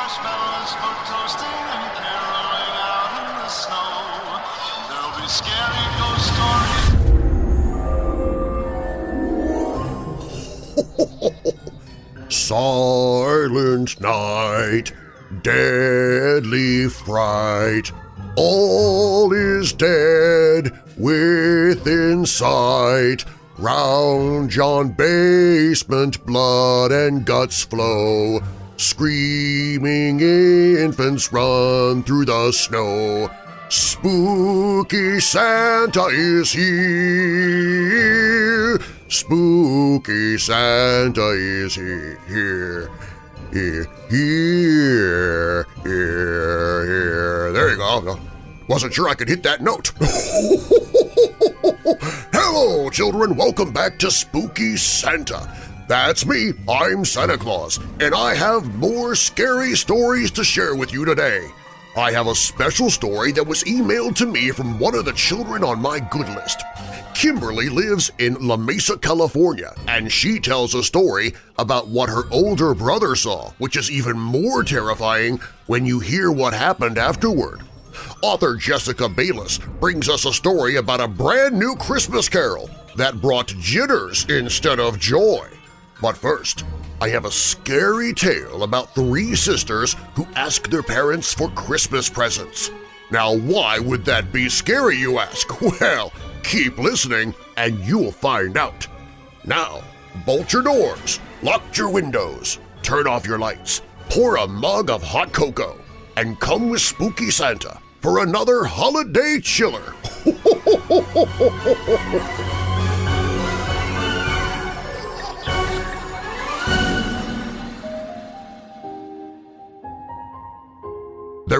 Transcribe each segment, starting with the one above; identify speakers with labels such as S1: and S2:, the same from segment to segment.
S1: marshmallows for toasting and caroling out in the snow. There'll be scary ghost stories.
S2: Silent night, deadly fright, all is dead within sight. Round yon basement blood and guts flow, screaming infants run through the snow. Spooky Santa is here. Spooky Santa is he- here. Here, here, here, here. There you go. Wasn't sure I could hit that note. Hello, children. Welcome back to Spooky Santa. That's me. I'm Santa Claus, and I have more scary stories to share with you today. I have a special story that was emailed to me from one of the children on my good list. Kimberly lives in La Mesa, California, and she tells a story about what her older brother saw, which is even more terrifying when you hear what happened afterward. Author Jessica Bayliss brings us a story about a brand new Christmas carol that brought jitters instead of joy. But first, I have a scary tale about three sisters who ask their parents for Christmas presents. Now why would that be scary, you ask? Well, keep listening and you'll find out. Now, bolt your doors, lock your windows, turn off your lights, pour a mug of hot cocoa, and come with Spooky Santa for another holiday chiller.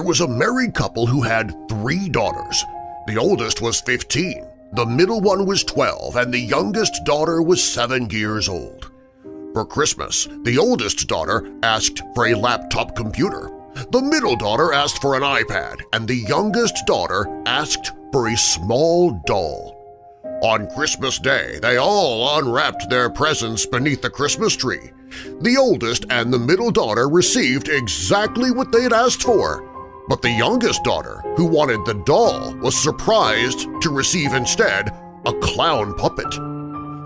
S2: There was a married couple who had three daughters. The oldest was 15, the middle one was 12, and the youngest daughter was 7 years old. For Christmas, the oldest daughter asked for a laptop computer, the middle daughter asked for an iPad, and the youngest daughter asked for a small doll. On Christmas Day, they all unwrapped their presents beneath the Christmas tree. The oldest and the middle daughter received exactly what they'd asked for, but the youngest daughter, who wanted the doll, was surprised to receive instead a clown puppet.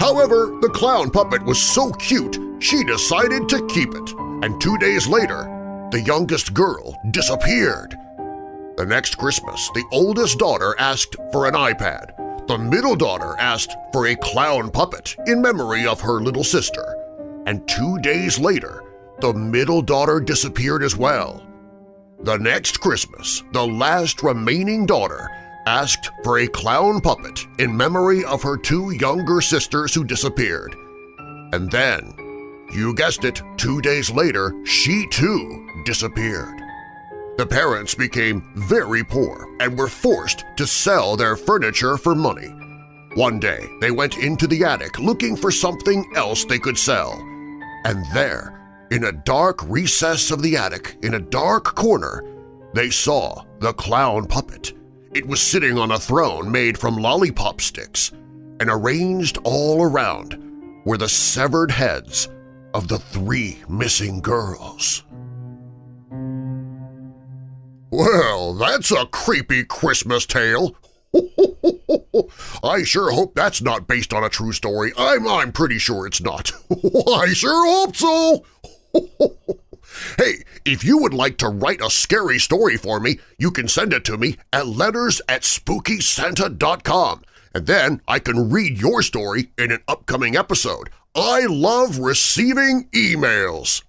S2: However, the clown puppet was so cute she decided to keep it, and two days later, the youngest girl disappeared. The next Christmas, the oldest daughter asked for an iPad. The middle daughter asked for a clown puppet in memory of her little sister. And two days later, the middle daughter disappeared as well. The next Christmas, the last remaining daughter asked for a clown puppet in memory of her two younger sisters who disappeared. And then, you guessed it, two days later, she too disappeared. The parents became very poor and were forced to sell their furniture for money. One day, they went into the attic looking for something else they could sell. And there, in a dark recess of the attic, in a dark corner, they saw the clown puppet. It was sitting on a throne made from lollipop sticks, and arranged all around were the severed heads of the three missing girls. Well, that's a creepy Christmas tale. I sure hope that's not based on a true story. I'm, I'm pretty sure it's not. I sure hope so. hey, if you would like to write a scary story for me, you can send it to me at letters at spookysanta.com, and then I can read your story in an upcoming episode. I love receiving emails.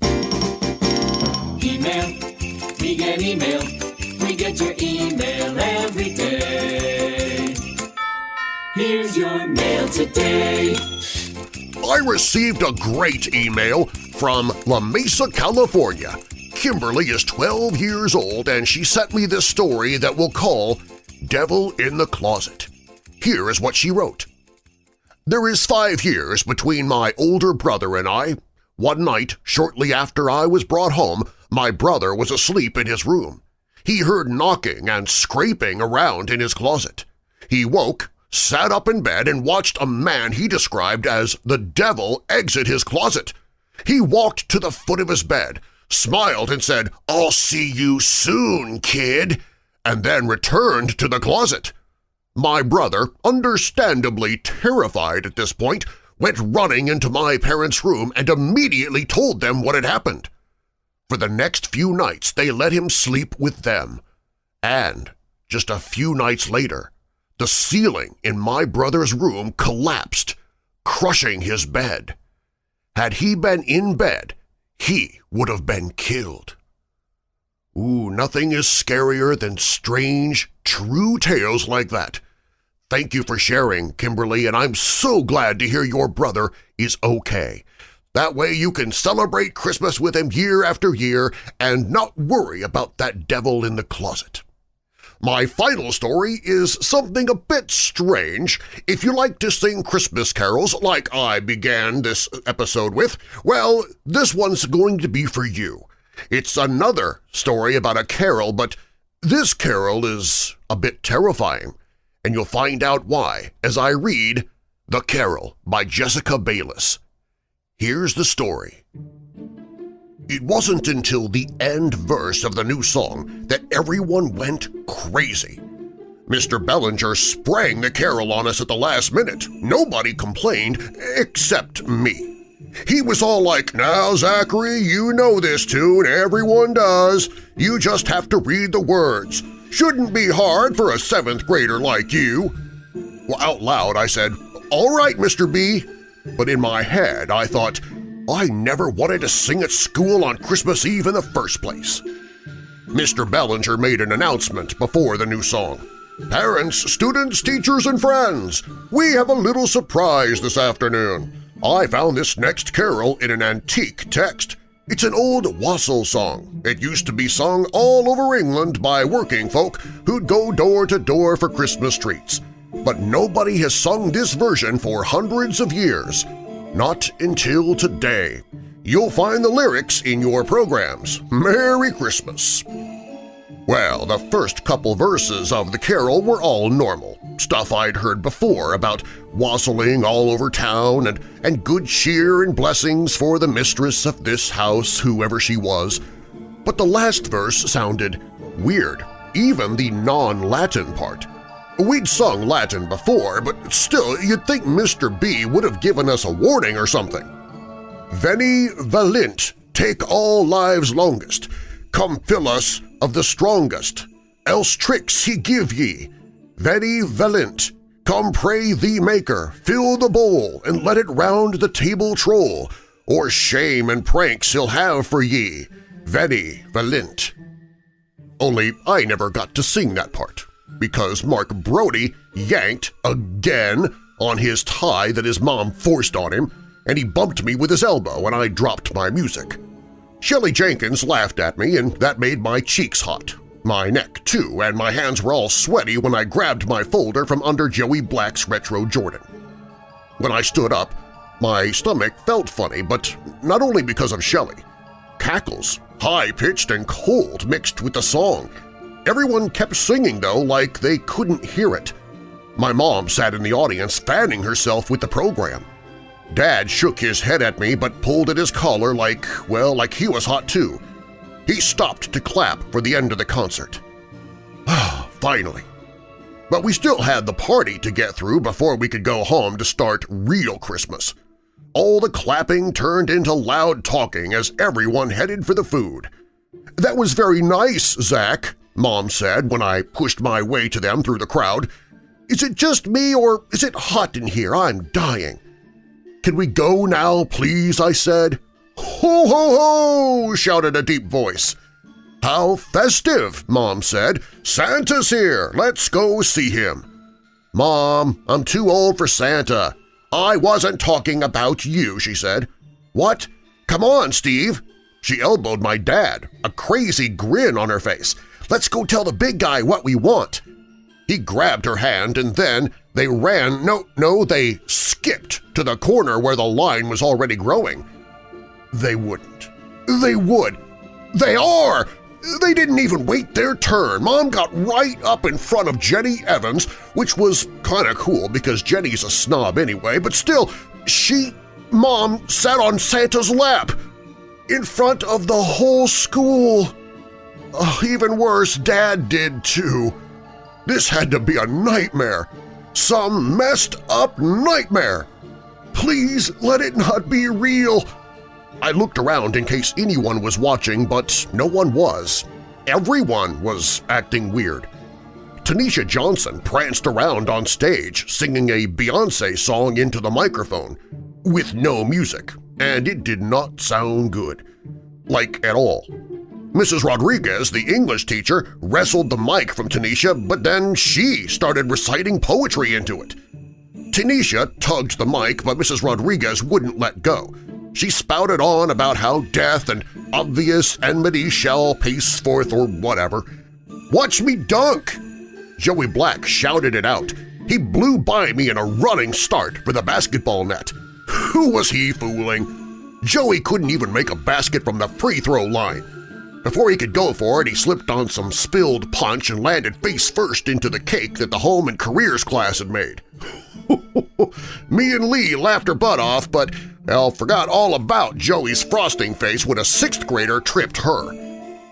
S3: Email, we get email, we get your email every day. Here's your mail today.
S2: I received a great email from La Mesa, California. Kimberly is 12 years old and she sent me this story that we'll call Devil in the Closet. Here is what she wrote. There is five years between my older brother and I. One night, shortly after I was brought home, my brother was asleep in his room. He heard knocking and scraping around in his closet. He woke, sat up in bed, and watched a man he described as the devil exit his closet. He walked to the foot of his bed, smiled and said, I'll see you soon, kid, and then returned to the closet. My brother, understandably terrified at this point, went running into my parents' room and immediately told them what had happened. For the next few nights they let him sleep with them, and just a few nights later, the ceiling in my brother's room collapsed, crushing his bed. Had he been in bed, he would have been killed. Ooh, nothing is scarier than strange, true tales like that. Thank you for sharing, Kimberly, and I'm so glad to hear your brother is okay. That way you can celebrate Christmas with him year after year and not worry about that devil in the closet. My final story is something a bit strange. If you like to sing Christmas carols like I began this episode with, well, this one's going to be for you. It's another story about a carol, but this carol is a bit terrifying and you'll find out why as I read The Carol by Jessica Bayliss. Here's the story. It wasn't until the end verse of the new song that everyone went crazy. Mr. Bellinger sprang the carol on us at the last minute. Nobody complained except me. He was all like, now, Zachary, you know this tune, everyone does. You just have to read the words. Shouldn't be hard for a seventh grader like you. Well, out loud I said, all right, Mr. B. But in my head I thought, I never wanted to sing at school on Christmas Eve in the first place. Mr. Bellinger made an announcement before the new song. Parents, students, teachers, and friends, we have a little surprise this afternoon. I found this next carol in an antique text. It's an old wassail song. It used to be sung all over England by working folk who'd go door to door for Christmas treats. But nobody has sung this version for hundreds of years. Not until today. You'll find the lyrics in your programs. Merry Christmas! Well, the first couple verses of the carol were all normal, stuff I'd heard before about wassailing all over town and, and good cheer and blessings for the mistress of this house, whoever she was. But the last verse sounded weird, even the non-Latin part. We'd sung Latin before, but still you'd think Mr. B would have given us a warning or something. Veni valent, take all lives longest, come fill us of the strongest, else tricks he give ye. Veni valent, come pray thee Maker, fill the bowl and let it round the table troll, or shame and pranks he'll have for ye. Veni valent. Only I never got to sing that part, because Mark Brody yanked again on his tie that his mom forced on him, and he bumped me with his elbow and I dropped my music. Shelley Jenkins laughed at me, and that made my cheeks hot. My neck, too, and my hands were all sweaty when I grabbed my folder from under Joey Black's Retro Jordan. When I stood up, my stomach felt funny, but not only because of Shelley. Cackles, high-pitched and cold, mixed with the song. Everyone kept singing, though, like they couldn't hear it. My mom sat in the audience fanning herself with the program. Dad shook his head at me but pulled at his collar like, well, like he was hot too. He stopped to clap for the end of the concert. Ah, finally. But we still had the party to get through before we could go home to start real Christmas. All the clapping turned into loud talking as everyone headed for the food. That was very nice, Zach, Mom said when I pushed my way to them through the crowd. Is it just me or is it hot in here? I'm dying. Can we go now, please? I said. Ho, ho, ho! shouted a deep voice. How festive, Mom said. Santa's here. Let's go see him. Mom, I'm too old for Santa. I wasn't talking about you, she said. What? Come on, Steve. She elbowed my dad, a crazy grin on her face. Let's go tell the big guy what we want. He grabbed her hand and then they ran, no, no, they skipped to the corner where the line was already growing. They wouldn't. They would. They are! They didn't even wait their turn. Mom got right up in front of Jenny Evans, which was kind of cool because Jenny's a snob anyway, but still, she, Mom, sat on Santa's lap. in front of the whole school. Oh, even worse, Dad did too. This had to be a nightmare. Some messed up nightmare. Please let it not be real. I looked around in case anyone was watching, but no one was. Everyone was acting weird. Tanisha Johnson pranced around on stage singing a Beyoncé song into the microphone, with no music, and it did not sound good. Like at all. Mrs. Rodriguez, the English teacher, wrestled the mic from Tanisha, but then she started reciting poetry into it. Tanisha tugged the mic, but Mrs. Rodriguez wouldn't let go. She spouted on about how death and obvious enmity shall pace forth or whatever. Watch me dunk! Joey Black shouted it out. He blew by me in a running start for the basketball net. Who was he fooling? Joey couldn't even make a basket from the free throw line. Before he could go for it, he slipped on some spilled punch and landed face first into the cake that the home and careers class had made. Me and Lee laughed her butt off, but Elle forgot all about Joey's frosting face when a sixth grader tripped her.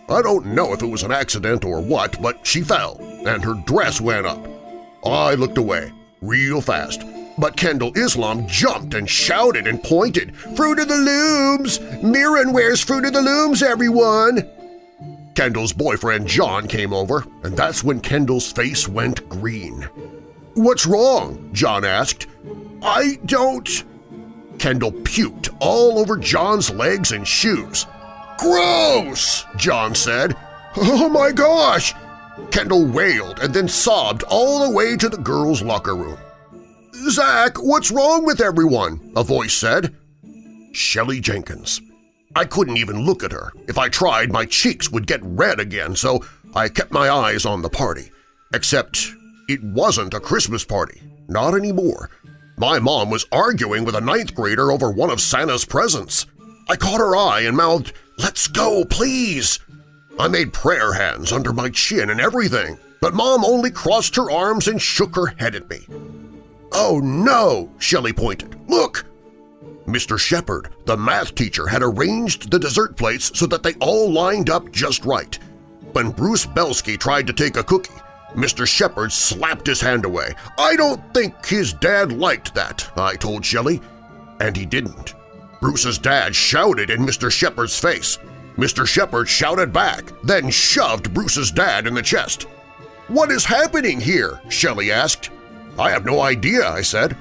S2: I don't know if it was an accident or what, but she fell, and her dress went up. I looked away, real fast, but Kendall Islam jumped and shouted and pointed, Fruit of the Looms! Mirren wears Fruit of the Looms, everyone! Kendall's boyfriend John came over, and that's when Kendall's face went green. What's wrong? John asked. I don't… Kendall puked all over John's legs and shoes. Gross! John said. Oh my gosh! Kendall wailed and then sobbed all the way to the girls' locker room. Zach, what's wrong with everyone? A voice said. Shelley Jenkins. I couldn't even look at her. If I tried, my cheeks would get red again, so I kept my eyes on the party. Except it wasn't a Christmas party. Not anymore. My mom was arguing with a ninth grader over one of Santa's presents. I caught her eye and mouthed, Let's go, please! I made prayer hands under my chin and everything, but Mom only crossed her arms and shook her head at me. Oh no! Shelley pointed. Look! Mr. Shepard, the math teacher, had arranged the dessert plates so that they all lined up just right. When Bruce Belsky tried to take a cookie, Mr. Shepard slapped his hand away. I don't think his dad liked that, I told Shelley. And he didn't. Bruce's dad shouted in Mr. Shepard's face. Mr. Shepard shouted back, then shoved Bruce's dad in the chest. What is happening here? Shelley asked. I have no idea, I said.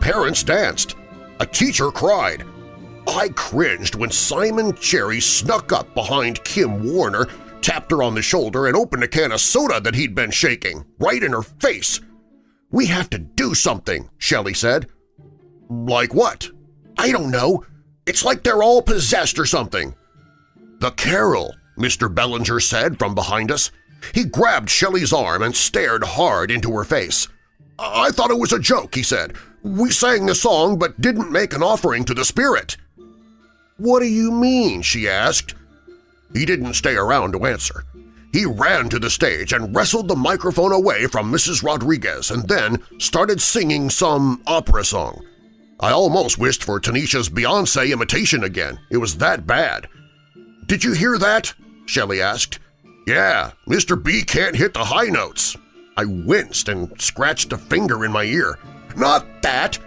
S2: Parents danced. A teacher cried. I cringed when Simon Cherry snuck up behind Kim Warner, tapped her on the shoulder, and opened a can of soda that he'd been shaking, right in her face. We have to do something, Shelley said. Like what? I don't know. It's like they're all possessed or something. The carol, Mr. Bellinger said from behind us. He grabbed Shelley's arm and stared hard into her face. I thought it was a joke, he said. We sang the song but didn't make an offering to the spirit. What do you mean? she asked. He didn't stay around to answer. He ran to the stage and wrestled the microphone away from Mrs. Rodriguez and then started singing some opera song. I almost wished for Tanisha's Beyoncé imitation again. It was that bad. Did you hear that? Shelley asked. Yeah, Mr. B can't hit the high notes. I winced and scratched a finger in my ear. Not that!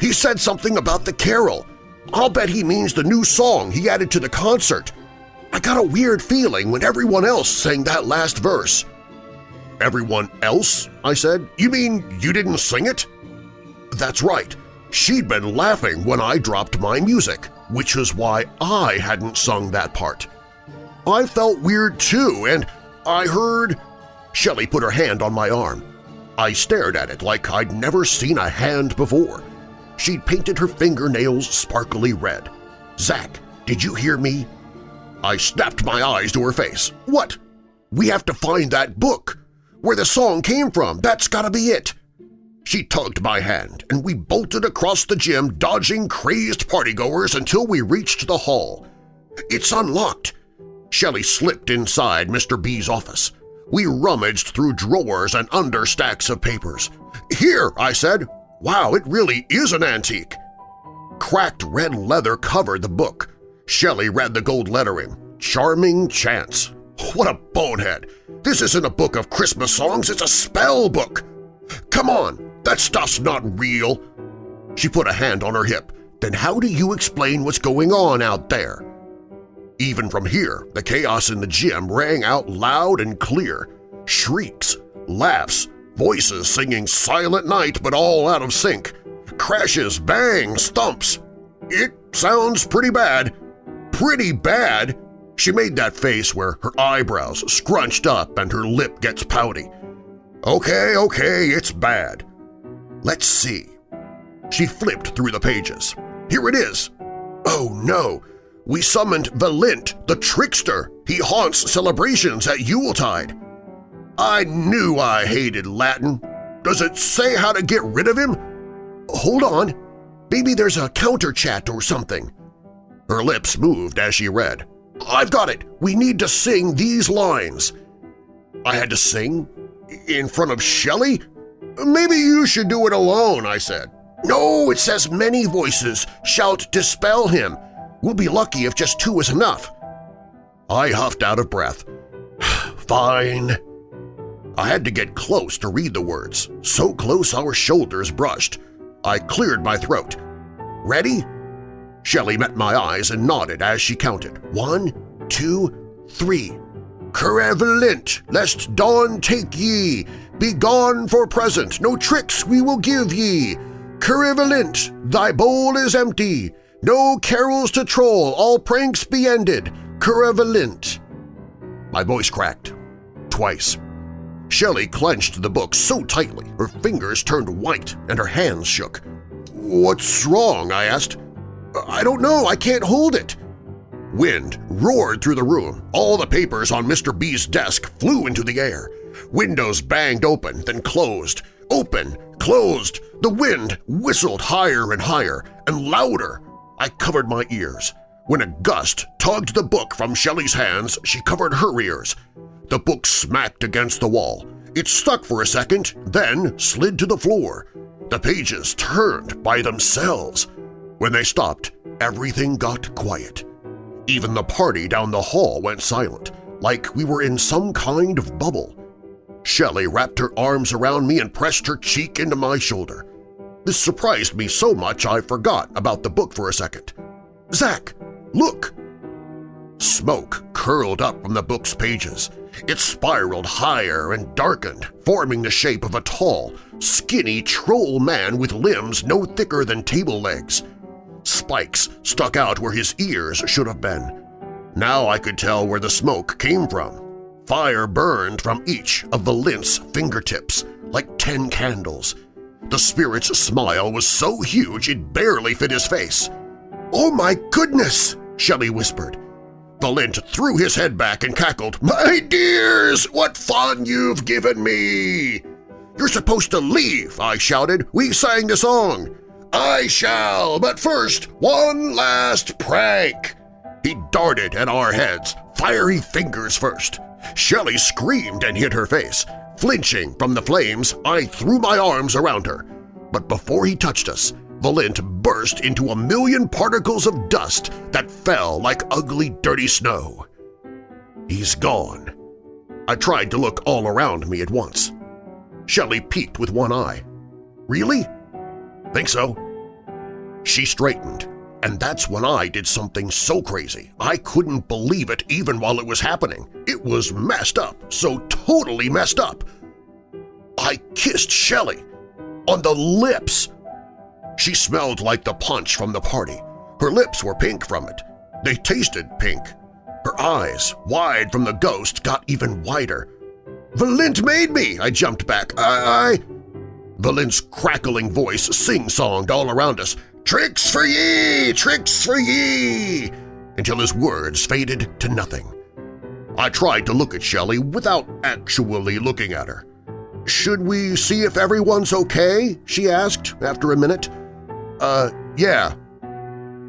S2: He said something about the carol. I'll bet he means the new song he added to the concert. I got a weird feeling when everyone else sang that last verse. Everyone else? I said. You mean you didn't sing it? That's right. She'd been laughing when I dropped my music, which was why I hadn't sung that part. I felt weird too, and I heard… Shelley put her hand on my arm. I stared at it like I'd never seen a hand before. She'd painted her fingernails sparkly red. Zach, did you hear me? I snapped my eyes to her face. What? We have to find that book. Where the song came from, that's gotta be it. She tugged my hand, and we bolted across the gym dodging crazed partygoers until we reached the hall. It's unlocked. Shelley slipped inside Mr. B's office. We rummaged through drawers and under stacks of papers. Here, I said. Wow, it really is an antique. Cracked red leather covered the book. Shelley read the gold lettering, Charming Chance. What a bonehead! This isn't a book of Christmas songs, it's a spell book! Come on, that stuff's not real! She put a hand on her hip. Then how do you explain what's going on out there? Even from here, the chaos in the gym rang out loud and clear. Shrieks, laughs, voices singing Silent Night but all out of sync. Crashes, bangs, thumps. It sounds pretty bad. Pretty bad? She made that face where her eyebrows scrunched up and her lip gets pouty. Okay, okay, it's bad. Let's see. She flipped through the pages. Here it is. Oh no! We summoned Valent, the trickster. He haunts celebrations at Yuletide. I knew I hated Latin. Does it say how to get rid of him? Hold on. Maybe there's a counter chat or something. Her lips moved as she read. I've got it. We need to sing these lines. I had to sing? In front of Shelley? Maybe you should do it alone, I said. No, it says many voices shout dispel him. We'll be lucky if just two is enough. I huffed out of breath. Fine. I had to get close to read the words, so close our shoulders brushed. I cleared my throat. Ready? Shelley met my eyes and nodded as she counted. One, two, three. Corevalent, lest dawn take ye. Be gone for present, no tricks we will give ye. Corevalent, thy bowl is empty. No carols to troll, all pranks be ended. Corevalent. My voice cracked. Twice. Shelley clenched the book so tightly her fingers turned white and her hands shook. What's wrong? I asked. I don't know. I can't hold it. Wind roared through the room. All the papers on Mr. B's desk flew into the air. Windows banged open, then closed. Open, closed. The wind whistled higher and higher, and louder. I covered my ears. When a gust tugged the book from Shelley's hands, she covered her ears. The book smacked against the wall. It stuck for a second, then slid to the floor. The pages turned by themselves. When they stopped, everything got quiet. Even the party down the hall went silent, like we were in some kind of bubble. Shelley wrapped her arms around me and pressed her cheek into my shoulder. This surprised me so much I forgot about the book for a second. Zach, look! Smoke curled up from the book's pages. It spiraled higher and darkened, forming the shape of a tall, skinny troll man with limbs no thicker than table legs. Spikes stuck out where his ears should have been. Now I could tell where the smoke came from. Fire burned from each of the lint's fingertips, like ten candles. The spirit's smile was so huge it barely fit his face. "'Oh my goodness!' Shelley whispered. Valent threw his head back and cackled, "'My dears, what fun you've given me!' "'You're supposed to leave!' I shouted. "'We sang the song!' "'I shall, but first, one last prank!' He darted at our heads, fiery fingers first. Shelley screamed and hid her face. Flinching from the flames, I threw my arms around her. But before he touched us, Valent burst into a million particles of dust that fell like ugly, dirty snow. He's gone. I tried to look all around me at once. Shelley peeked with one eye. Really? Think so. She straightened, and that's when I did something so crazy I couldn't believe it even while it was happening. It was messed up, so totally messed up. I kissed Shelley on the lips she smelled like the punch from the party. Her lips were pink from it. They tasted pink. Her eyes, wide from the ghost, got even wider. Valent made me! I jumped back. I… I… Valent's crackling voice sing-songed all around us. Tricks for ye! Tricks for ye! Until his words faded to nothing. I tried to look at Shelley without actually looking at her. "'Should we see if everyone's okay?' she asked after a minute. Uh, yeah.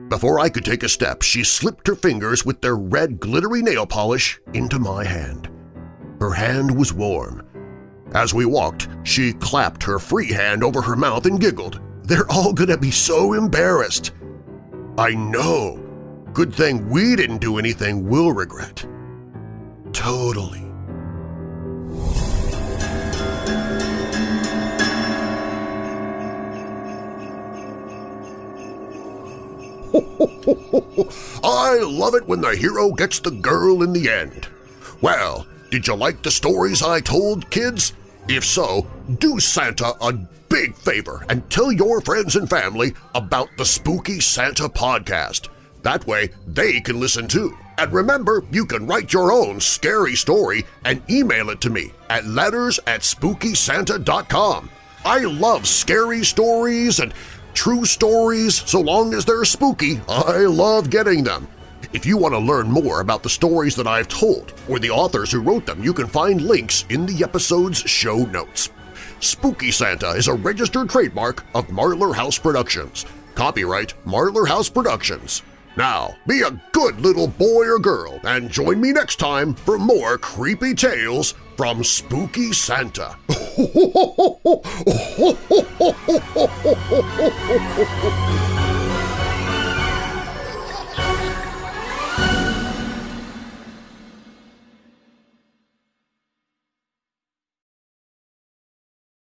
S2: Before I could take a step, she slipped her fingers with their red glittery nail polish into my hand. Her hand was warm. As we walked, she clapped her free hand over her mouth and giggled. They're all gonna be so embarrassed. I know. Good thing we didn't do anything we'll regret. Totally. I love it when the hero gets the girl in the end. Well, did you like the stories I told, kids? If so, do Santa a big favor and tell your friends and family about the Spooky Santa podcast. That way they can listen too. And remember, you can write your own scary story and email it to me at letters at SpookySanta.com. I love scary stories and true stories so long as they're spooky. I love getting them. If you want to learn more about the stories that I've told or the authors who wrote them, you can find links in the episode's show notes. Spooky Santa is a registered trademark of Marlar House Productions. Copyright Marlar House Productions. Now, be a good little boy or girl and join me next time for more creepy tales from Spooky Santa.